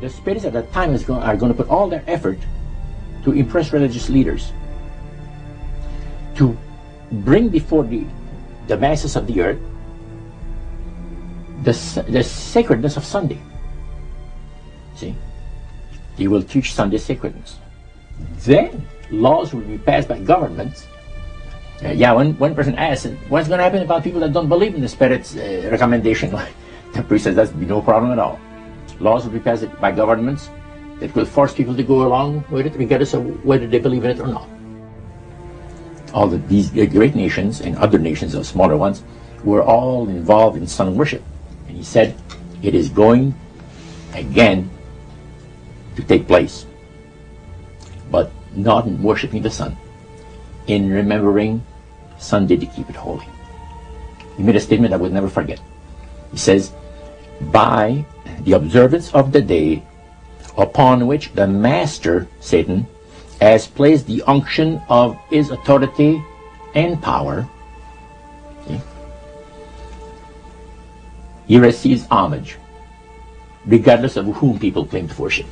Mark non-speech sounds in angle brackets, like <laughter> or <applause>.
the spirits at that time is going, are going to put all their effort to impress religious leaders, to bring before the, the masses of the earth the, the sacredness of Sunday. See? They will teach Sunday sacredness. Then laws will be passed by governments. Uh, yeah, one, one person asked, what's going to happen about people that don't believe in the Spirit's uh, recommendation? <laughs> the priest says that's no problem at all. Laws will be passed by governments that will force people to go along with it, regardless of whether they believe in it or not. All the, these great nations and other nations, of smaller ones, were all involved in sun worship. And he said, it is going again to take place, but not in worshiping the sun, in remembering Sunday to keep it holy. He made a statement I will never forget. He says, by the observance of the day upon which the master, Satan, has placed the unction of his authority and power, he receives homage, regardless of whom people claim to worship.